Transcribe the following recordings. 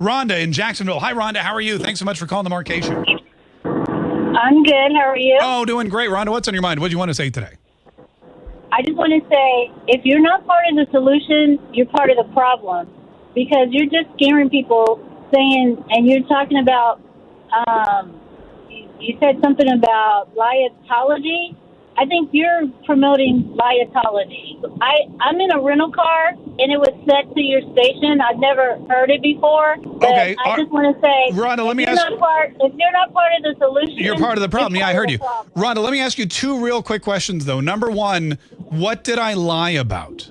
Rhonda in Jacksonville. Hi, Rhonda. How are you? Thanks so much for calling the Show. I'm good. How are you? Oh, doing great, Rhonda. What's on your mind? What do you want to say today? I just want to say if you're not part of the solution, you're part of the problem because you're just scaring people saying, and you're talking about, um, you, you said something about liatology. I think you're promoting liatology. I, I'm in a rental car and it was set to your station. I've never heard it before. Okay, I are- just want to say, Rhonda, let if me you're ask- not part, if you're not part of the solution, You're part of the problem. Yeah, I heard you. Rhonda, let me ask you two real quick questions, though. Number one, what did I lie about?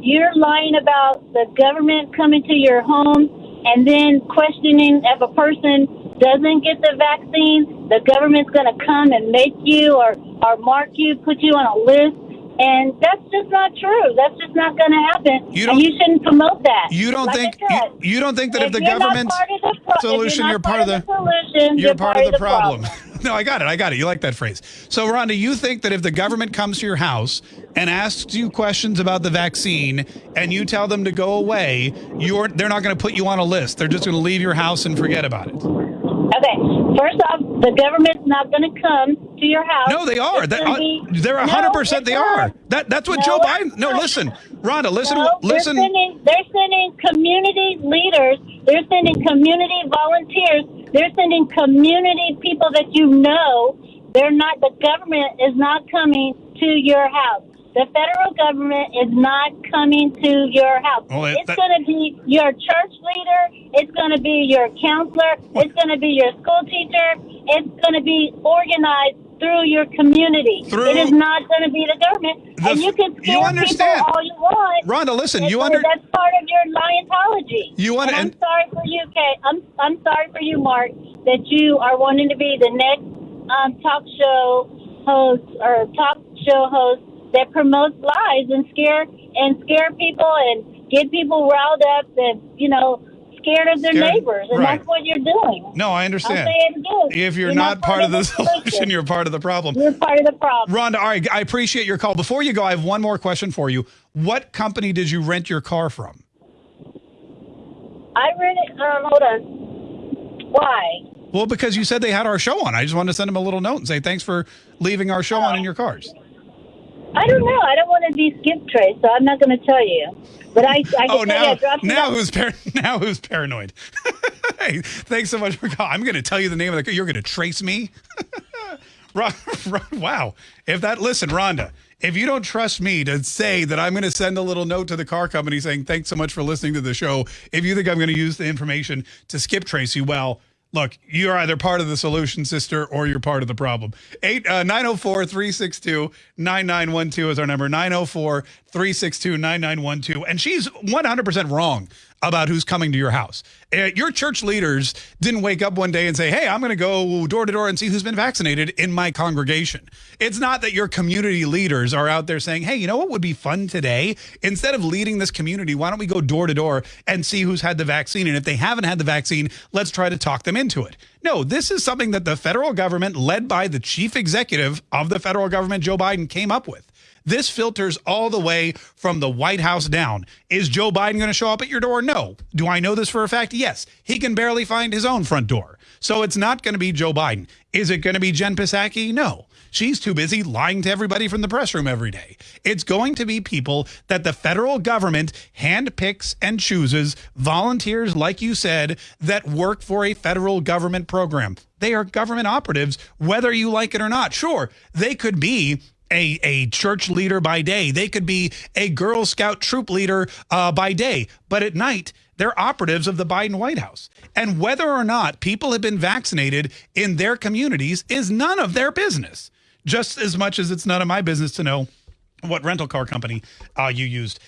you're lying about the government coming to your home and then questioning if a person doesn't get the vaccine, the government's going to come and make you or, or mark you, put you on a list. And that's just not true. That's just not going to happen. You don't- you shouldn't promote that. You don't Like think said, you, you don't think that if, the government part of the pro- solution, you're, part of the solution. you're part of the problem. problem. no, I got it. I got it. You like that phrase. So, Rhonda, you think that if the government comes to your house and asks you questions about the vaccine and you tell them to go away, you're they're not going to put you on a list. They're just going to leave your house and forget about it. Okay. First off, the government's not going to come to your house. No, they are. That, uh, be- they're No, hundred percent. They not. are. That that's what No, Joe Biden. No, listen, Rhonda. Listen. No, listen. They're sending, they're sending community leaders. They're sending community volunteers. They're sending community people that you know. They're not. The government is not coming to your house. The federal government is not coming to your house. It- it's going to be your church leader. It's going to be your counselor. It's going to be your school teacher. It's going to be organized through your community. Through- it is not going to be the government. The and you can you scare understand. people all you want. Rhonda, listen. You Because under. That's part of your Scientology. You under- And I'm sorry for you, Kay. I'm I'm sorry for you, Mark, that you are wanting to be the next um, talk show host or talk show host that promotes lies and scare and scare people and get people riled up and you know scared of their Scared- neighbors, and right. that's what you're doing. No, I understand. say it again. If you're, not, part of the solution, you're part of the problem. you're part of the problem. Rhonda, all right, I appreciate your call. Before you go, I have one more question for you. What company did you rent your car from? I it. Um, hold on. Why? Well, because you said they had our show on. I just wanted to send them a little note and say thanks for leaving our show on in your cars. I don't know. I don't want to be skip trace, so I'm not going to tell you. But I, I Oh, tell you, I now, now who's par- now who's paranoid? hey, thanks so much for calling. I'm going to tell you the name of the. You're going to trace me. Ron, Ron, wow. If that listen, Rhonda, if you don't trust me to say that I'm going to send a little note to the car company saying thanks so much for listening to the show, if you think I'm going to use the information to skip trace you, well, look, you're either part of the solution, sister, or you're part of the problem. Uh, 904 362 9912 is our number 904 362 9912. And she's 100% wrong about who's coming to your house. Uh, your church leaders didn't wake up one day and say, Hey, I'm going to go door to door and see who's been vaccinated in my congregation. It's not that your community leaders are out there saying, Hey, you know what would be fun today? Instead of leading this community, why don't we go door to door and see who's had the vaccine? And if they haven't had the vaccine, let's try to talk them into it. No, this is something that the federal government, led by the chief executive of the federal government, Joe Biden, came up with. This filters all the way from the White House down. Is Joe Biden going to show up at your door? No. Do I know this for a fact? Yes. He can barely find his own front door. So it's not going to be Joe Biden. Is it going to be Jen Psaki? No. She's too busy lying to everybody from the press room every day. It's going to be people that the federal government handpicks and chooses, volunteers, like you said, that work for a federal government program. They are government operatives, whether you like it or not. Sure, they could be a, a church leader by day. They could be a Girl Scout troop leader uh, by day. But at night, they're operatives of the Biden White House. And whether or not people have been vaccinated in their communities is none of their business, just as much as it's none of my business to know what rental car company uh, you used.